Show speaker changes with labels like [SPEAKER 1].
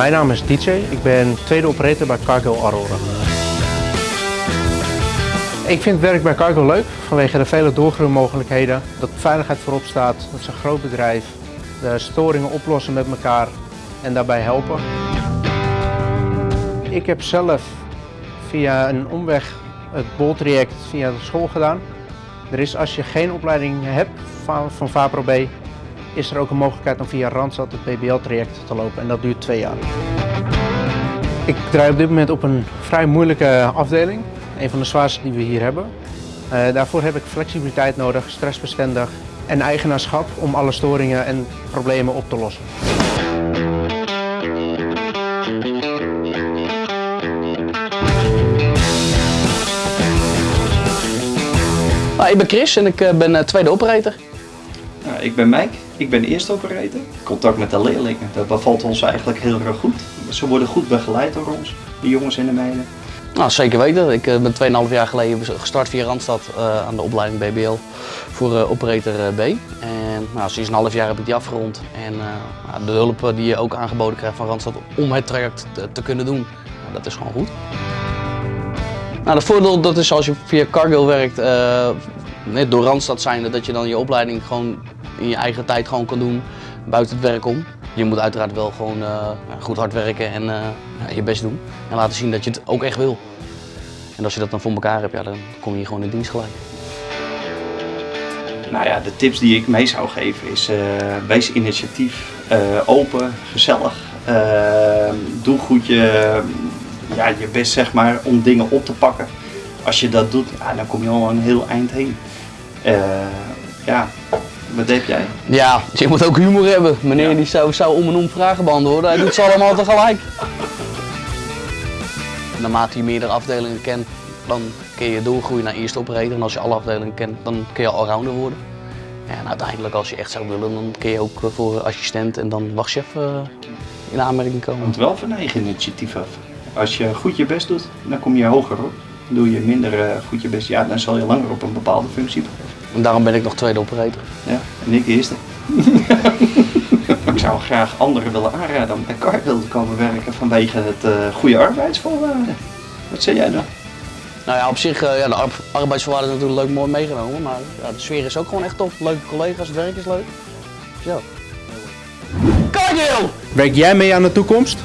[SPEAKER 1] Mijn naam is DJ, ik ben tweede operator bij Cargo Aurora. Ik vind het werk bij Cargo leuk vanwege de vele doorgroeimogelijkheden, dat veiligheid voorop staat, dat is een groot bedrijf, de storingen oplossen met elkaar en daarbij helpen. Ik heb zelf via een omweg het boltraject via de school gedaan. Er is als je geen opleiding hebt van, van B, is er ook een mogelijkheid om via Randstad het BBL-traject te lopen en dat duurt twee jaar. Ik draai op dit moment op een vrij moeilijke afdeling, een van de zwaarste die we hier hebben. Uh, daarvoor heb ik flexibiliteit nodig, stressbestendig en eigenaarschap om alle storingen en problemen op te lossen.
[SPEAKER 2] Nou, ik ben Chris en ik ben uh, tweede operator.
[SPEAKER 3] Ik ben Mike, ik ben eerste operator. Contact met de leerlingen, dat bevalt ons eigenlijk heel erg goed. Ze worden goed begeleid door ons, de jongens en de meiden.
[SPEAKER 2] Nou, zeker weten. Ik ben 2,5 jaar geleden gestart via Randstad uh, aan de opleiding BBL voor uh, operator B. En nou, sinds een half jaar heb ik die afgerond. En de hulp die je ook aangeboden krijgt van Randstad om het traject te, te kunnen doen, nou, dat is gewoon goed. Nou, het voordeel dat is als je via Cargill werkt, net door Randstad zijnde, dat je dan je opleiding gewoon in je eigen tijd gewoon kan doen, buiten het werk om. Je moet uiteraard wel gewoon uh, goed hard werken en uh, je best doen. En laten zien dat je het ook echt wil. En als je dat dan voor elkaar hebt, ja, dan kom je gewoon in dienst gelijk.
[SPEAKER 3] Nou ja, de tips die ik mee zou geven is, wees initiatief, open, gezellig. doe goed je, ja, je best zeg maar, om dingen op te pakken. Als je dat doet, ja, dan kom je al een heel eind heen. ja, wat heb jij?
[SPEAKER 2] Ja, je moet ook humor hebben. Meneer ja. die zou, zou om en om vragen beantwoorden, hij doet ze allemaal tegelijk. Naarmate je meerdere afdelingen kent, dan kun je doorgroeien naar eerste operator. En als je alle afdelingen kent, dan kun je allrounder worden. En uiteindelijk als je echt zou willen, dan kun je ook voor assistent en dan wachtchef uh, in aanmerking komen.
[SPEAKER 3] Want wel van eigen initiatief af. Als je goed je best doet, dan kom je hoger op. Doe je minder uh, goed je best, ja, dan zal je langer op een bepaalde functie blijven.
[SPEAKER 2] En daarom ben ik nog tweede operator.
[SPEAKER 3] Ja, en ik eerste. ik zou graag anderen willen aanraden om bij Cargill te komen werken vanwege het uh, goede arbeidsvoorwaarden. Wat zeg jij dan?
[SPEAKER 2] Nou ja, op zich, uh, ja, de ar arbeidsvoorwaarden is natuurlijk leuk mooi meegenomen, maar ja, de sfeer is ook gewoon echt top. Leuke collega's, het werk is leuk. Zo. Cargill!
[SPEAKER 1] Werk jij mee aan de toekomst?